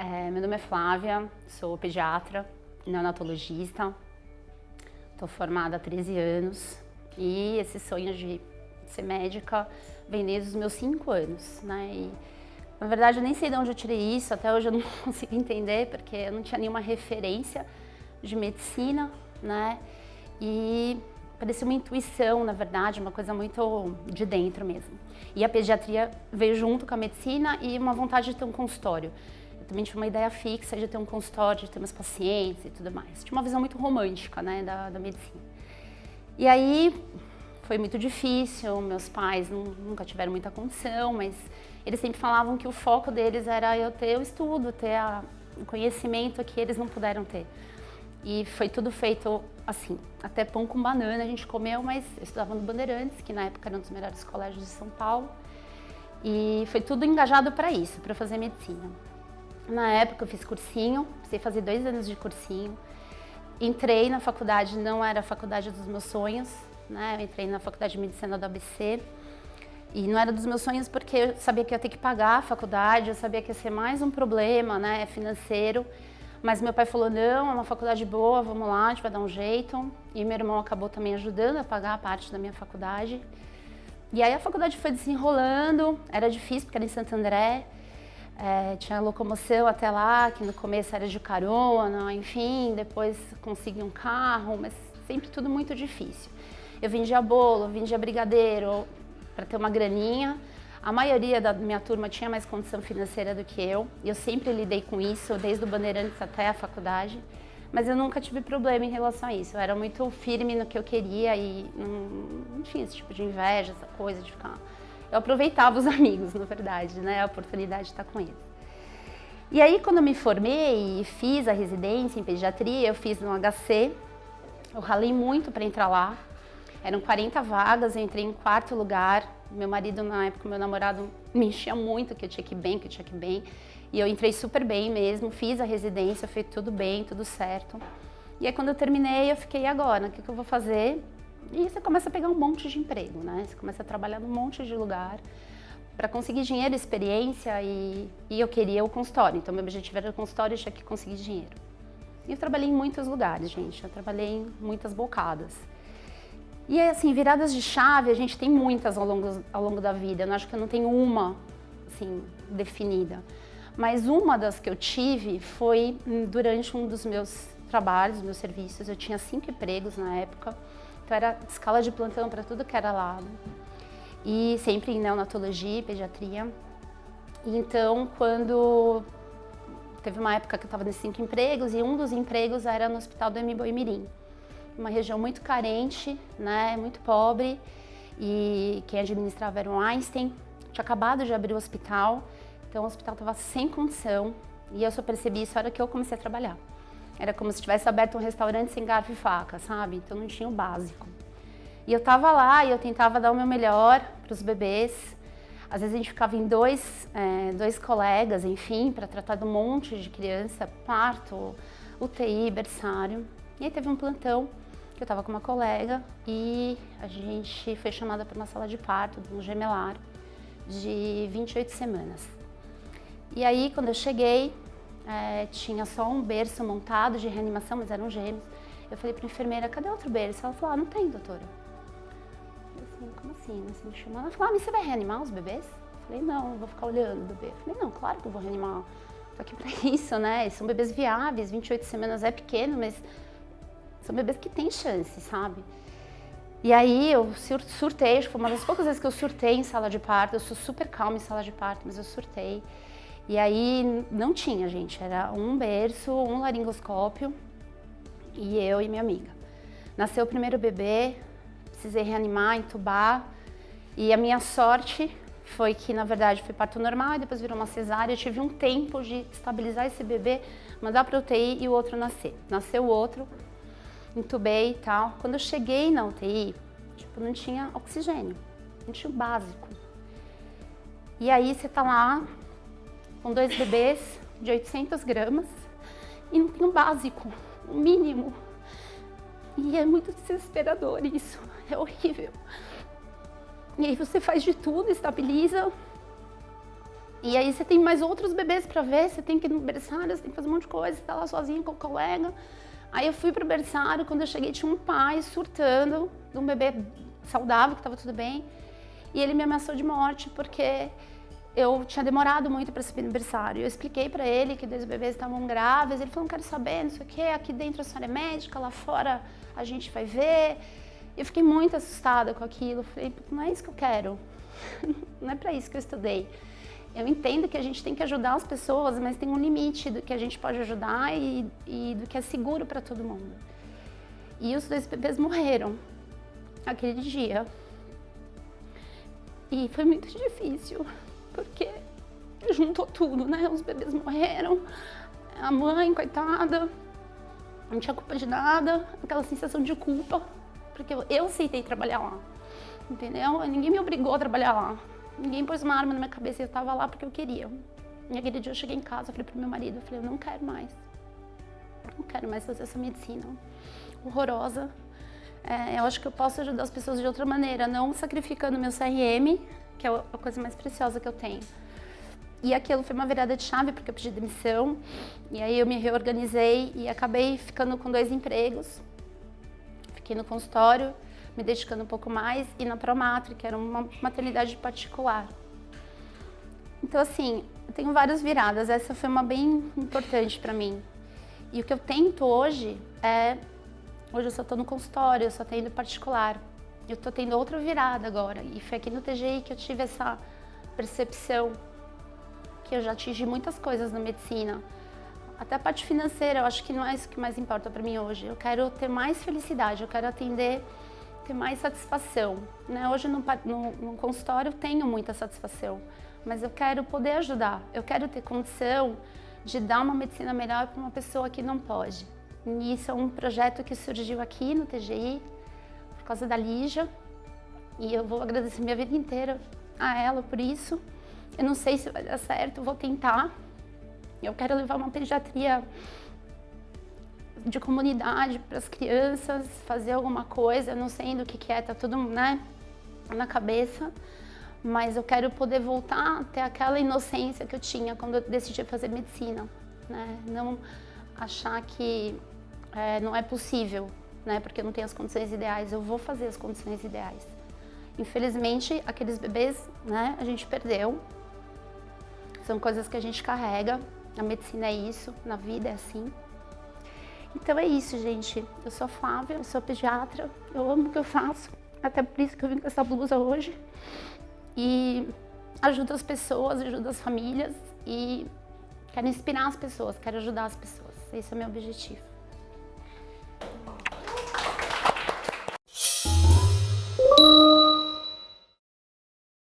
É, meu nome é Flávia, sou pediatra, neonatologista, estou formada há 13 anos e esse sonho de ser médica vem desde os meus 5 anos, né? E, na verdade, eu nem sei de onde eu tirei isso, até hoje eu não consigo entender, porque eu não tinha nenhuma referência de medicina, né? E parecia uma intuição, na verdade, uma coisa muito de dentro mesmo. E a pediatria veio junto com a medicina e uma vontade de ter um consultório também tinha uma ideia fixa de ter um consultório, de ter meus pacientes e tudo mais. Tinha uma visão muito romântica, né, da, da medicina. E aí foi muito difícil, meus pais não, nunca tiveram muita condição, mas eles sempre falavam que o foco deles era eu ter o estudo, ter a, o conhecimento que eles não puderam ter. E foi tudo feito assim, até pão com banana a gente comeu, mas eu estudava no Bandeirantes, que na época era um dos melhores colégios de São Paulo. E foi tudo engajado para isso, para fazer medicina. Na época eu fiz cursinho, precisei fazer dois anos de cursinho. Entrei na faculdade, não era a faculdade dos meus sonhos, né? Eu entrei na faculdade de medicina do ABC. E não era dos meus sonhos porque eu sabia que ia ter que pagar a faculdade, eu sabia que ia ser mais um problema né, financeiro. Mas meu pai falou, não, é uma faculdade boa, vamos lá, a gente vai dar um jeito. E meu irmão acabou também ajudando a pagar a parte da minha faculdade. E aí a faculdade foi desenrolando, era difícil porque era em Santo André. É, tinha locomoção até lá, que no começo era de carona, enfim, depois consegui um carro, mas sempre tudo muito difícil. Eu vendia bolo, vendia brigadeiro para ter uma graninha. A maioria da minha turma tinha mais condição financeira do que eu, e eu sempre lidei com isso, desde o Bandeirantes até a faculdade, mas eu nunca tive problema em relação a isso. Eu era muito firme no que eu queria e não, tinha esse tipo de inveja, essa coisa de ficar eu aproveitava os amigos, na verdade, né? A oportunidade de estar com eles. E aí, quando eu me formei e fiz a residência em pediatria, eu fiz no HC, eu ralei muito para entrar lá. Eram 40 vagas, eu entrei em quarto lugar. Meu marido, na época, meu namorado, me enchia muito que eu tinha que ir bem, que eu tinha que ir bem. E eu entrei super bem mesmo, fiz a residência, foi tudo bem, tudo certo. E aí, quando eu terminei, eu fiquei, agora, o que, que eu vou fazer? E você começa a pegar um monte de emprego, né? Você começa a trabalhar num monte de lugar para conseguir dinheiro, experiência e, e eu queria o consultório. Então, meu objetivo era o consultório e tinha que conseguir dinheiro. E eu trabalhei em muitos lugares, gente. Eu trabalhei em muitas bocadas. E assim, viradas de chave, a gente tem muitas ao longo, ao longo da vida. Eu acho que eu não tenho uma, assim, definida. Mas uma das que eu tive foi durante um dos meus trabalhos, meus serviços. Eu tinha cinco empregos na época. Então era escala de plantão para tudo que era lado. E sempre em neonatologia e pediatria. Então, quando teve uma época que eu estava nesses cinco empregos e um dos empregos era no hospital do Mirim, uma região muito carente, né, muito pobre e quem administrava era o Einstein. Tinha acabado de abrir o hospital, então o hospital estava sem condição e eu só percebi isso na hora que eu comecei a trabalhar. Era como se tivesse aberto um restaurante sem garfo e faca, sabe? Então não tinha o básico. E eu tava lá e eu tentava dar o meu melhor para os bebês. Às vezes a gente ficava em dois, é, dois colegas, enfim, para tratar de um monte de criança, parto, UTI, berçário. E aí teve um plantão que eu estava com uma colega e a gente foi chamada para uma sala de parto, de um gemelar, de 28 semanas. E aí, quando eu cheguei, é, tinha só um berço montado de reanimação, mas eram gêmeos. Eu falei para a enfermeira, cadê outro berço? Ela falou, ah, não tem, doutora. Eu falei como assim? Assim, me chamando. Ela falou, ah, mas você vai reanimar os bebês? Eu falei, não, eu vou ficar olhando o bebê. Eu falei, não, claro que eu vou reanimar. Tô aqui para isso, né? São bebês viáveis, 28 semanas é pequeno, mas são bebês que têm chance, sabe? E aí eu surtei, foi uma das poucas vezes que eu surtei em sala de parto, eu sou super calma em sala de parto, mas eu surtei. E aí não tinha, gente, era um berço, um laringoscópio e eu e minha amiga. Nasceu o primeiro bebê, precisei reanimar, entubar e a minha sorte foi que, na verdade, foi parto normal e depois virou uma cesárea. Eu tive um tempo de estabilizar esse bebê, mandar para UTI e o outro nascer. Nasceu o outro, entubei e tal. Quando eu cheguei na UTI, tipo, não tinha oxigênio, não tinha o básico. E aí você tá lá com dois bebês de 800 gramas e não tem o básico, o mínimo. E é muito desesperador isso, é horrível. E aí você faz de tudo, estabiliza E aí você tem mais outros bebês para ver, você tem que ir no berçário, você tem que fazer um monte de coisa, você tá lá sozinha com o colega. Aí eu fui pro berçário, quando eu cheguei tinha um pai surtando de um bebê saudável, que estava tudo bem. E ele me ameaçou de morte porque eu tinha demorado muito para subir no berçário. Eu expliquei para ele que dois bebês estavam grávidos. Ele falou: não quero saber, não sei o quê. Aqui dentro a senhora é médica, lá fora a gente vai ver. Eu fiquei muito assustada com aquilo. Falei: não é isso que eu quero. não é para isso que eu estudei. Eu entendo que a gente tem que ajudar as pessoas, mas tem um limite do que a gente pode ajudar e, e do que é seguro para todo mundo. E os dois bebês morreram aquele dia. E foi muito difícil, porque juntou tudo, né? Os bebês morreram, a mãe, coitada, não tinha culpa de nada, aquela sensação de culpa, porque eu, aceitei trabalhar lá, entendeu? Ninguém me obrigou a trabalhar lá, ninguém pôs uma arma na minha cabeça eu estava lá porque eu queria. E aquele dia eu cheguei em casa, falei pro meu marido, eu falei, eu não quero mais, não quero mais fazer essa medicina horrorosa, é, eu acho que eu posso ajudar as pessoas de outra maneira, não sacrificando meu CRM, que é a coisa mais preciosa que eu tenho. E aquilo foi uma virada de chave, porque eu pedi demissão, e aí eu me reorganizei e acabei ficando com dois empregos. Fiquei no consultório, me dedicando um pouco mais, e na Promatri, que era uma maternidade particular. Então, assim, eu tenho várias viradas, essa foi uma bem importante para mim. E o que eu tento hoje é Hoje eu só estou no consultório, eu só tenho particular. Eu estou tendo outra virada agora. E foi aqui no TGI que eu tive essa percepção que eu já atingi muitas coisas na medicina. Até a parte financeira, eu acho que não é isso que mais importa para mim hoje. Eu quero ter mais felicidade, eu quero atender, ter mais satisfação. Né? Hoje no, no, no consultório eu tenho muita satisfação, mas eu quero poder ajudar. Eu quero ter condição de dar uma medicina melhor para uma pessoa que não pode. E isso é um projeto que surgiu aqui no TGI, causa da Lígia. E eu vou agradecer minha vida inteira a ela por isso. Eu não sei se vai dar certo, vou tentar. Eu quero levar uma pediatria de comunidade para as crianças, fazer alguma coisa, não sei do que, que é, tá tudo né, na cabeça. Mas eu quero poder voltar a ter aquela inocência que eu tinha quando eu decidi fazer medicina. Né? Não achar que é, não é possível, né? Porque eu não tenho as condições ideais. Eu vou fazer as condições ideais. Infelizmente, aqueles bebês, né? A gente perdeu. São coisas que a gente carrega. A medicina é isso, na vida é assim. Então é isso, gente. Eu sou Flávia, eu sou pediatra, eu amo o que eu faço. Até por isso que eu vim com essa blusa hoje. E ajudo as pessoas, ajudo as famílias e quero inspirar as pessoas, quero ajudar as pessoas. Esse é o meu objetivo.